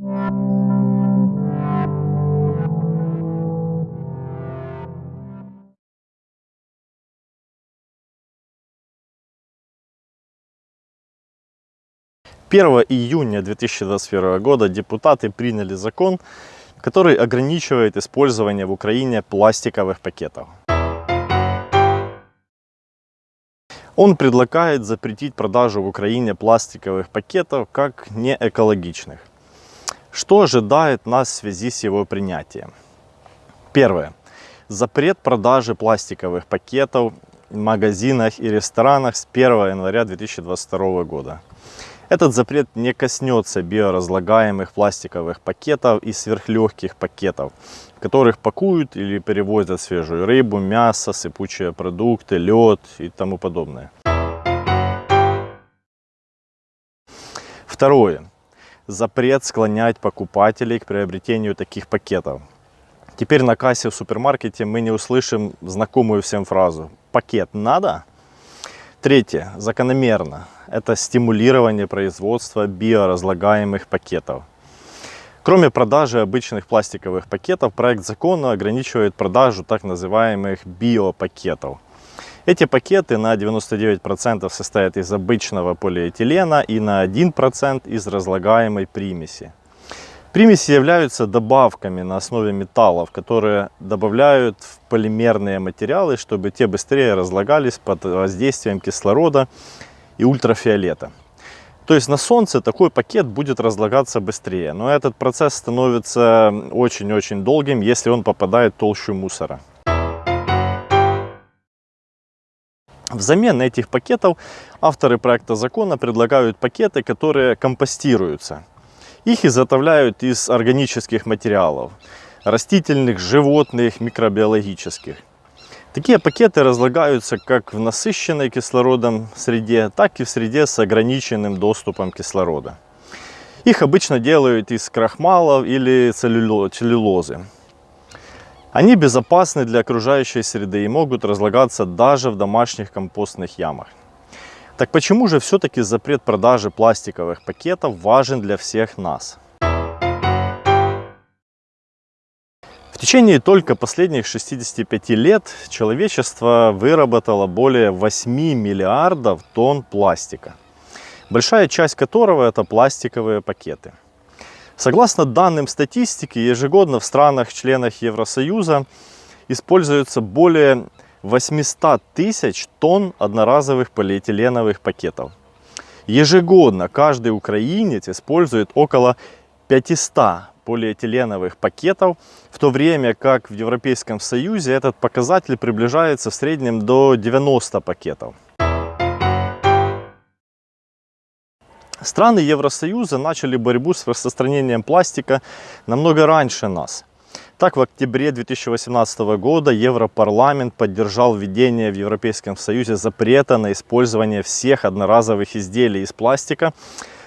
Первого июня 2021 года депутаты приняли закон, который ограничивает использование в Украине пластиковых пакетов. Он предлагает запретить продажу в Украине пластиковых пакетов как неэкологичных. Что ожидает нас в связи с его принятием? Первое. Запрет продажи пластиковых пакетов в магазинах и ресторанах с 1 января 2022 года. Этот запрет не коснется биоразлагаемых пластиковых пакетов и сверхлегких пакетов, в которых пакуют или перевозят свежую рыбу, мясо, сыпучие продукты, лед и тому подобное. Второе. Запрет склонять покупателей к приобретению таких пакетов. Теперь на кассе в супермаркете мы не услышим знакомую всем фразу «пакет надо?». Третье. Закономерно это стимулирование производства биоразлагаемых пакетов. Кроме продажи обычных пластиковых пакетов, проект закона ограничивает продажу так называемых биопакетов. Эти пакеты на 99% состоят из обычного полиэтилена и на 1% из разлагаемой примеси. Примеси являются добавками на основе металлов, которые добавляют в полимерные материалы, чтобы те быстрее разлагались под воздействием кислорода и ультрафиолета. То есть на солнце такой пакет будет разлагаться быстрее, но этот процесс становится очень-очень долгим, если он попадает в толщу мусора. Взамен этих пакетов авторы проекта закона предлагают пакеты, которые компостируются. Их изготовляют из органических материалов, растительных, животных, микробиологических. Такие пакеты разлагаются как в насыщенной кислородом среде, так и в среде с ограниченным доступом кислорода. Их обычно делают из крахмалов или целлюлозы. Они безопасны для окружающей среды и могут разлагаться даже в домашних компостных ямах. Так почему же все-таки запрет продажи пластиковых пакетов важен для всех нас? В течение только последних 65 лет человечество выработало более 8 миллиардов тонн пластика, большая часть которого это пластиковые пакеты. Согласно данным статистики, ежегодно в странах-членах Евросоюза используется более 800 тысяч тонн одноразовых полиэтиленовых пакетов. Ежегодно каждый украинец использует около 500 полиэтиленовых пакетов, в то время как в Европейском Союзе этот показатель приближается в среднем до 90 пакетов. Страны Евросоюза начали борьбу с распространением пластика намного раньше нас. Так, в октябре 2018 года Европарламент поддержал введение в Европейском Союзе запрета на использование всех одноразовых изделий из пластика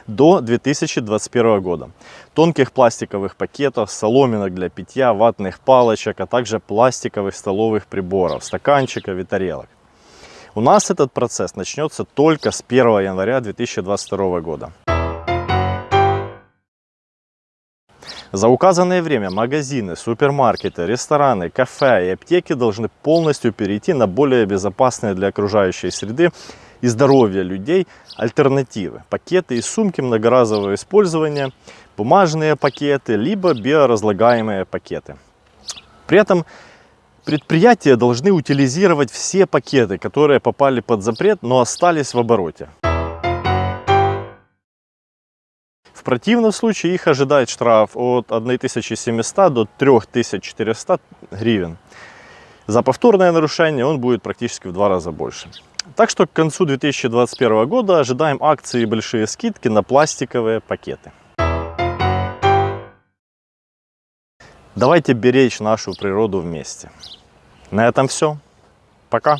до 2021 года. Тонких пластиковых пакетов, соломинок для питья, ватных палочек, а также пластиковых столовых приборов, стаканчиков и тарелок. У нас этот процесс начнется только с 1 января 2022 года. За указанное время магазины, супермаркеты, рестораны, кафе и аптеки должны полностью перейти на более безопасные для окружающей среды и здоровья людей альтернативы. Пакеты и сумки многоразового использования, бумажные пакеты, либо биоразлагаемые пакеты. При этом предприятия должны утилизировать все пакеты, которые попали под запрет, но остались в обороте. В противном случае их ожидает штраф от 1700 до 3400 гривен. За повторное нарушение он будет практически в два раза больше. Так что к концу 2021 года ожидаем акции и большие скидки на пластиковые пакеты. Давайте беречь нашу природу вместе. На этом все. Пока.